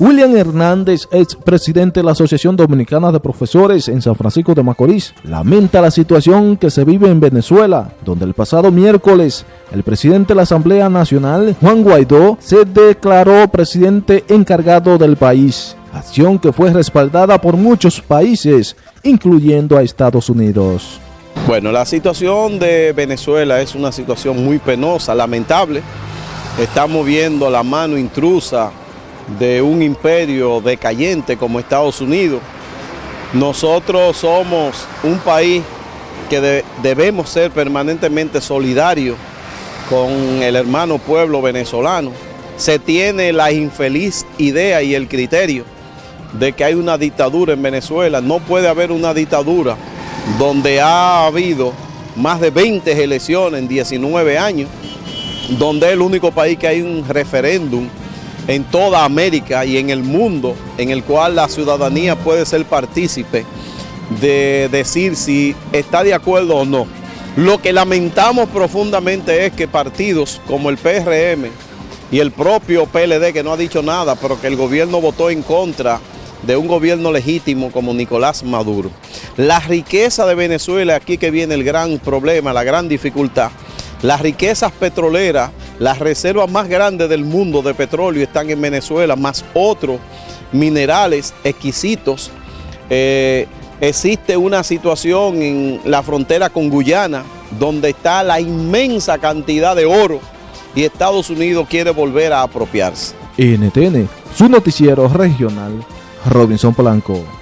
William Hernández, ex presidente de la Asociación Dominicana de Profesores en San Francisco de Macorís, lamenta la situación que se vive en Venezuela, donde el pasado miércoles el presidente de la Asamblea Nacional, Juan Guaidó, se declaró presidente encargado del país, acción que fue respaldada por muchos países, incluyendo a Estados Unidos. Bueno, la situación de Venezuela es una situación muy penosa, lamentable. Estamos viendo la mano intrusa de un imperio decayente como Estados Unidos. Nosotros somos un país que debemos ser permanentemente solidarios con el hermano pueblo venezolano. Se tiene la infeliz idea y el criterio de que hay una dictadura en Venezuela. No puede haber una dictadura donde ha habido más de 20 elecciones en 19 años, donde es el único país que hay un referéndum en toda América y en el mundo en el cual la ciudadanía puede ser partícipe de decir si está de acuerdo o no. Lo que lamentamos profundamente es que partidos como el PRM y el propio PLD, que no ha dicho nada, pero que el gobierno votó en contra de un gobierno legítimo como Nicolás Maduro. La riqueza de Venezuela, aquí que viene el gran problema, la gran dificultad, las riquezas petroleras, las reservas más grandes del mundo de petróleo están en Venezuela, más otros minerales exquisitos. Eh, existe una situación en la frontera con Guyana, donde está la inmensa cantidad de oro y Estados Unidos quiere volver a apropiarse. NTN, su noticiero regional, Robinson Polanco.